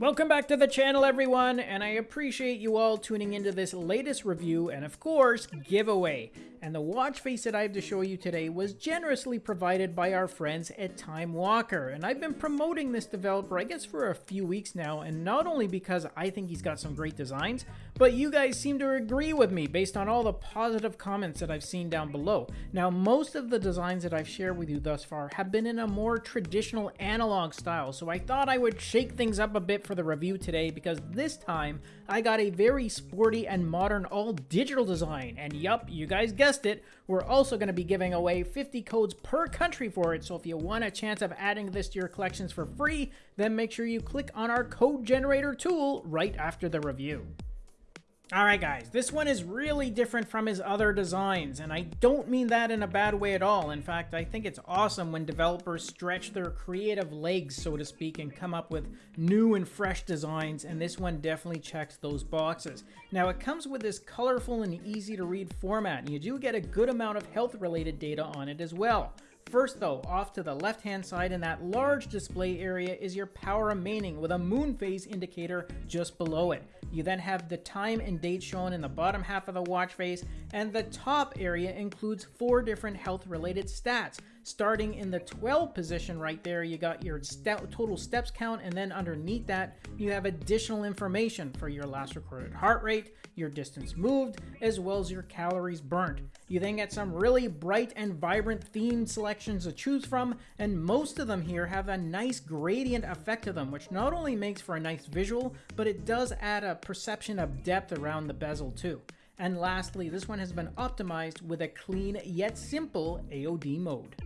Welcome back to the channel everyone, and I appreciate you all tuning into this latest review and of course, giveaway. And the watch face that I have to show you today was generously provided by our friends at Time Walker. And I've been promoting this developer, I guess for a few weeks now, and not only because I think he's got some great designs, but you guys seem to agree with me based on all the positive comments that I've seen down below. Now, most of the designs that I've shared with you thus far have been in a more traditional analog style, so I thought I would shake things up a bit for the review today because this time I got a very sporty and modern all digital design. And yup, you guys guessed it, we're also going to be giving away 50 codes per country for it. So if you want a chance of adding this to your collections for free, then make sure you click on our code generator tool right after the review. Alright guys, this one is really different from his other designs, and I don't mean that in a bad way at all. In fact, I think it's awesome when developers stretch their creative legs, so to speak, and come up with new and fresh designs, and this one definitely checks those boxes. Now, it comes with this colorful and easy to read format, and you do get a good amount of health-related data on it as well. First though, off to the left hand side in that large display area is your power remaining with a moon phase indicator just below it. You then have the time and date shown in the bottom half of the watch face, and the top area includes four different health related stats. Starting in the 12 position right there, you got your total steps count, and then underneath that, you have additional information for your last recorded heart rate, your distance moved, as well as your calories burnt. You then get some really bright and vibrant themed selections to choose from, and most of them here have a nice gradient effect to them, which not only makes for a nice visual, but it does add a perception of depth around the bezel too. And lastly, this one has been optimized with a clean yet simple AOD mode.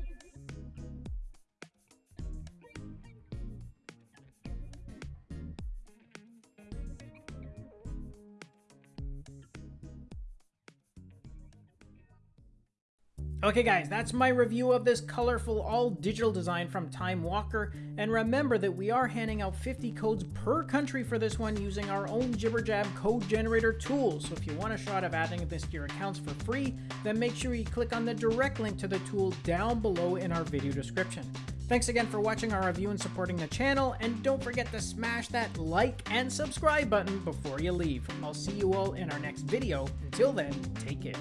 Okay guys, that's my review of this colorful all-digital design from Time Walker, and remember that we are handing out 50 codes per country for this one using our own Jibberjab code generator tool, so if you want a shot of adding this to your accounts for free, then make sure you click on the direct link to the tool down below in our video description. Thanks again for watching our review and supporting the channel, and don't forget to smash that like and subscribe button before you leave. I'll see you all in our next video. Until then, take care.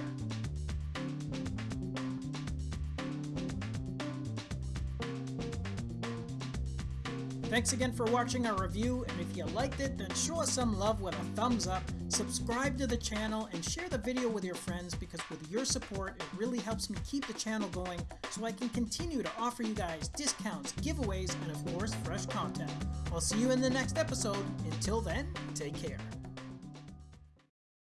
Thanks again for watching our review, and if you liked it, then show us some love with a thumbs up, subscribe to the channel, and share the video with your friends because with your support, it really helps me keep the channel going so I can continue to offer you guys discounts, giveaways, and of course, fresh content. I'll see you in the next episode. Until then, take care.